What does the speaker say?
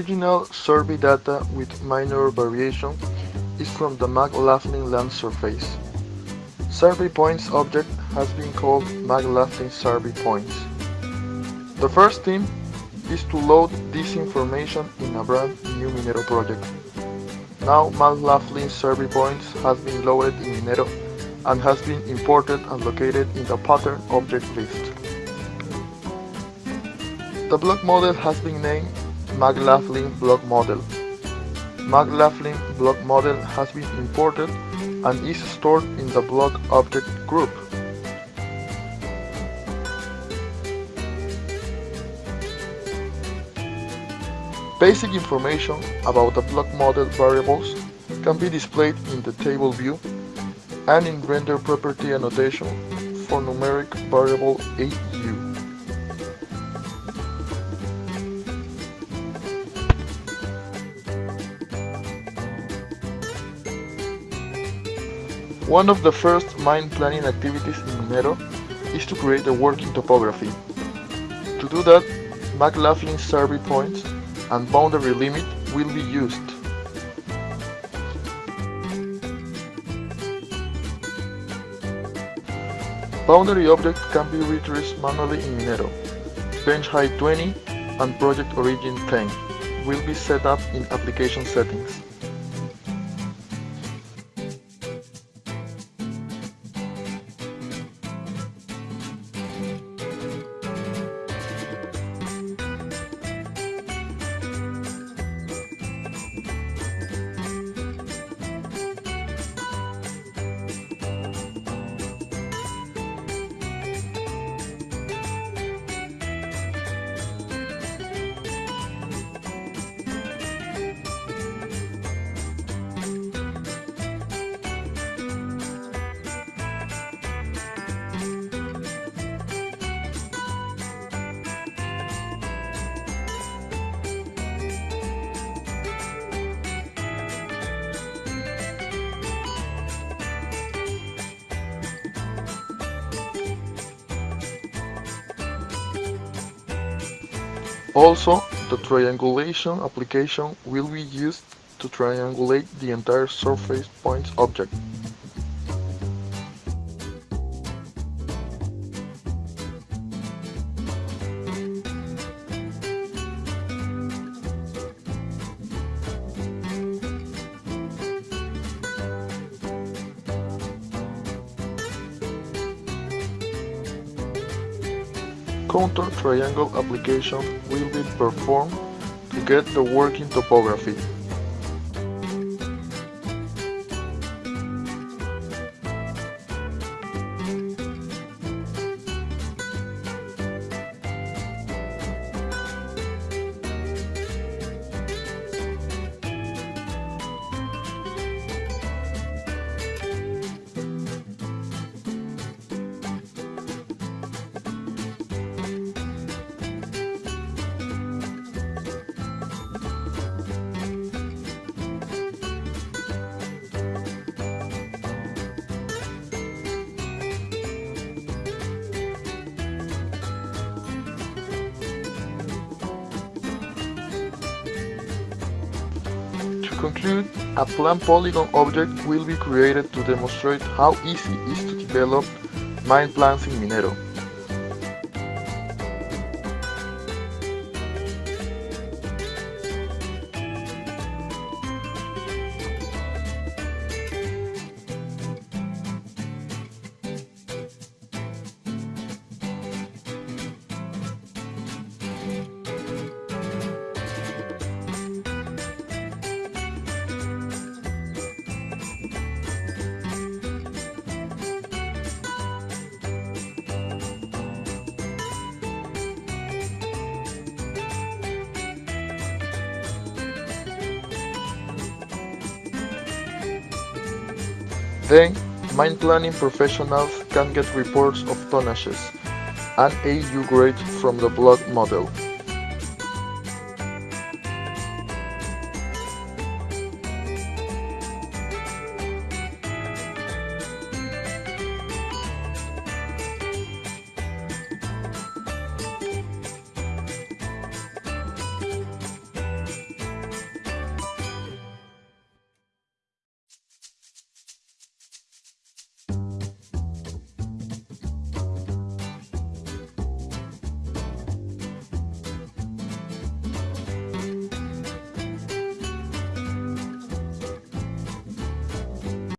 Original survey data with minor variation is from the McLaughlin land surface. Survey points object has been called McLaughlin survey points. The first thing is to load this information in a brand new Minero project. Now McLaughlin survey points has been loaded in Minero and has been imported and located in the pattern object list. The block model has been named McLaughlin block model. McLaughlin block model has been imported and is stored in the block object group. Basic information about the block model variables can be displayed in the table view and in render property annotation for numeric variable AU. One of the first mine planning activities in Minero is to create a working topography. To do that, McLaughlin survey points and boundary limit will be used. Boundary object can be retraced manually in Minero. Bench height 20 and project origin 10 will be set up in application settings. Also, the triangulation application will be used to triangulate the entire surface points object. Contour triangle application will be performed to get the working topography. Conclude, a plan polygon object will be created to demonstrate how easy it is to develop mine plans in Minero. Then, mine planning professionals can get reports of tonnages and AU grade from the block model.